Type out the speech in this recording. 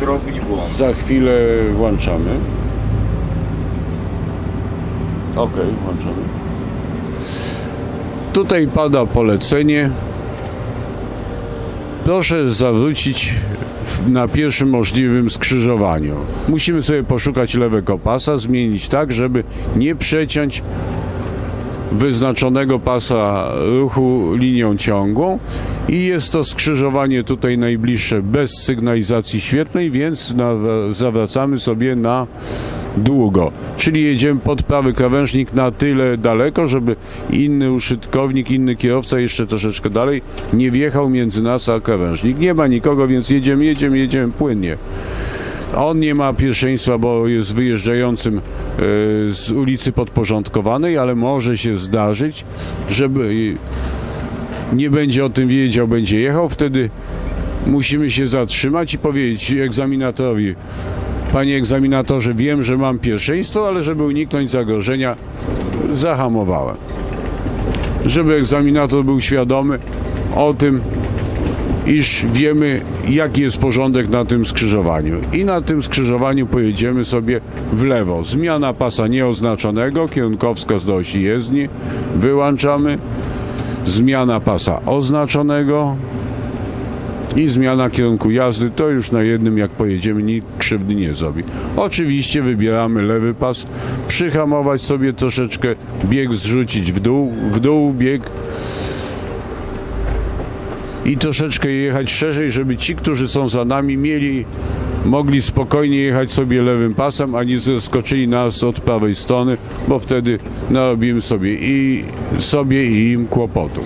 tak robić błąd. Za chwilę włączamy. Ok, włączamy. Tutaj pada polecenie. Proszę zawrócić na pierwszym możliwym skrzyżowaniu. Musimy sobie poszukać lewego pasa, zmienić tak, żeby nie przeciąć wyznaczonego pasa ruchu linią ciągłą i jest to skrzyżowanie tutaj najbliższe bez sygnalizacji świetlnej, więc zawracamy sobie na długo. Czyli jedziemy pod prawy krawężnik na tyle daleko, żeby inny użytkownik, inny kierowca jeszcze troszeczkę dalej nie wjechał między nas a krawężnik. Nie ma nikogo, więc jedziemy, jedziemy, jedziemy płynnie. On nie ma pierwszeństwa, bo jest wyjeżdżającym e, z ulicy podporządkowanej, ale może się zdarzyć, żeby nie będzie o tym wiedział, będzie jechał, wtedy musimy się zatrzymać i powiedzieć egzaminatorowi, panie egzaminatorze, wiem, że mam pierwszeństwo, ale żeby uniknąć zagrożenia, zahamowałem. Żeby egzaminator był świadomy o tym, iż wiemy, jaki jest porządek na tym skrzyżowaniu. I na tym skrzyżowaniu pojedziemy sobie w lewo. Zmiana pasa nieoznaczonego, kierunkowskaz do osi jezdni, wyłączamy. Zmiana pasa oznaczonego i zmiana kierunku jazdy, to już na jednym jak pojedziemy nikt krzywdy nie zrobi. Oczywiście wybieramy lewy pas, przyhamować sobie troszeczkę, bieg zrzucić w dół, w dół bieg, i troszeczkę jechać szerzej, żeby ci, którzy są za nami, mieli, mogli spokojnie jechać sobie lewym pasem, a nie zaskoczyli nas od prawej strony, bo wtedy narobimy sobie i sobie i im kłopotu.